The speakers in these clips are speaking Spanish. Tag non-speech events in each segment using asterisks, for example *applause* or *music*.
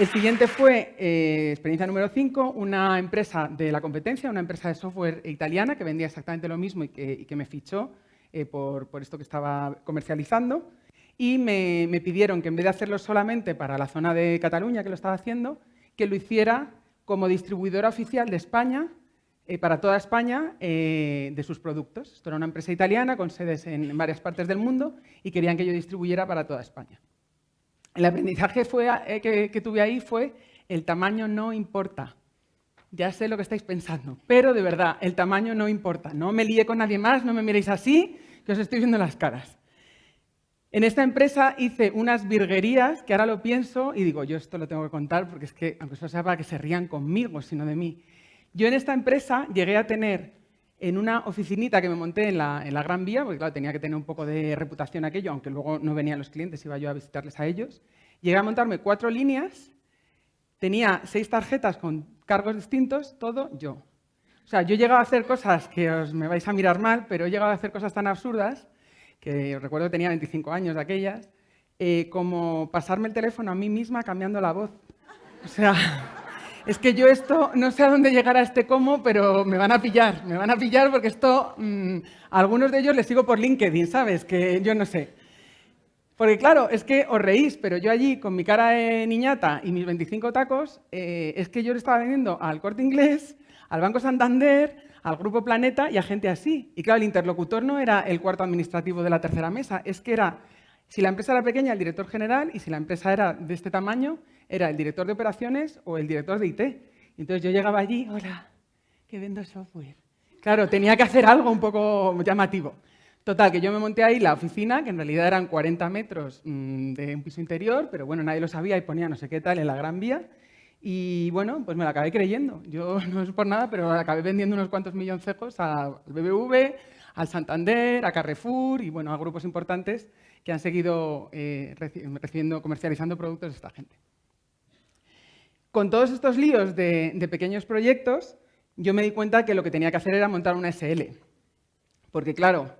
El siguiente fue eh, experiencia número 5, una empresa de la competencia, una empresa de software italiana que vendía exactamente lo mismo y que, me fichó eh, por, esto que estaba comercializando. Y me, pidieron que en vez de hacerlo solamente para la zona de Cataluña, que lo estaba haciendo, que lo hiciera como distribuidora oficial de España, eh, para toda España, de sus productos. Esto era una empresa italiana con sedes en varias partes del mundo y querían que yo distribuyera para toda España. El aprendizaje eh, que, tuve ahí fue el tamaño no importa. Ya sé lo que estáis pensando, pero de verdad, el tamaño no importa. No me lié con nadie más, no me miréis así, que os estoy viendo las caras. En esta empresa hice unas virguerías que ahora lo pienso y digo, yo esto lo tengo que contar porque es que, aunque eso sea para que se rían conmigo, sino de mí. Yo en esta empresa llegué a tener en una oficinita que me monté en la, Gran Vía, porque claro, tenía que tener un poco de reputación aquello, aunque luego no venían los clientes, iba yo a visitarles a ellos. Llegué a montarme cuatro líneas, tenía seis tarjetas con cargos distintos, todo yo. O sea, yo he llegado a hacer cosas que os me vais a mirar mal, pero he llegado a hacer cosas tan absurdas, que recuerdo que tenía 25 años de aquellas, eh, como pasarme el teléfono a mí misma cambiando la voz. O sea, es que yo esto, no sé a dónde llegará este cómo, pero me van a pillar, me van a pillar porque esto, mm, a algunos de ellos les sigo por LinkedIn, ¿sabes? Que yo no sé. Porque claro, es que os reís, pero yo allí con mi cara de niñata y mis 25 tacos, eh, es que yo le estaba vendiendo al Corte Inglés, al Banco Santander, al Grupo Planeta y a gente así. Y claro, el interlocutor no era el cuarto administrativo de la tercera mesa, es que era, si la empresa era pequeña, el director general, y si la empresa era de este tamaño, era el director de operaciones o el director de IT. Entonces yo llegaba allí, hola, que vendo software. Claro, tenía que hacer algo un poco llamativo. Total, que yo me monté ahí la oficina, que en realidad eran 40 metros mm, de un piso interior, pero bueno, nadie lo sabía y ponía no sé qué tal en la Gran Vía. Y bueno, pues me la acabé creyendo. Yo *laughs* no es por nada, pero acabé vendiendo unos cuantos milloncejos al BBV, al Santander, a Carrefour y bueno, a grupos importantes que han seguido eh, recibiendo, comercializando productos de esta gente. Con todos estos líos de, pequeños proyectos, yo me di cuenta que lo que tenía que hacer era montar una SL. Porque claro,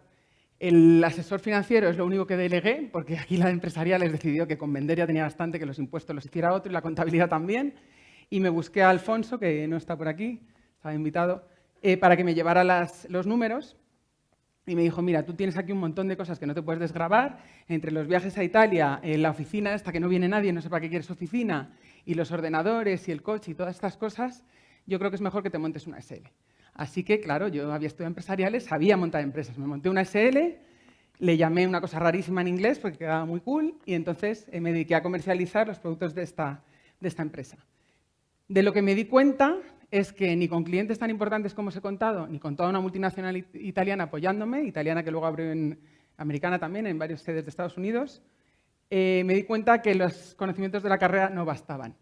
el asesor financiero es lo único que delegué, porque aquí la empresarial les decidió que con vender ya tenía bastante, que los impuestos los hiciera otro y la contabilidad también. Y me busqué a Alfonso, que no está por aquí, estaba invitado, eh, para que me llevara los números. Y me dijo, mira, tú tienes aquí un montón de cosas que no te puedes desgrabar, entre los viajes a Italia, en la oficina esta que no viene nadie, no sé para qué quieres oficina, y los ordenadores y el coche y todas estas cosas, yo creo que es mejor que te montes una SL. Así que, claro, yo había estudiado empresariales, sabía montar empresas. Me monté una SL, le llamé una cosa rarísima en inglés porque quedaba muy cool y entonces eh, me dediqué a comercializar los productos de esta, de esta empresa. De lo que me di cuenta es que ni con clientes tan importantes como os he contado, ni con toda una multinacional italiana apoyándome, italiana que luego abrió en americana también, en varias sedes de Estados Unidos, eh, me di cuenta que los conocimientos de la carrera no bastaban.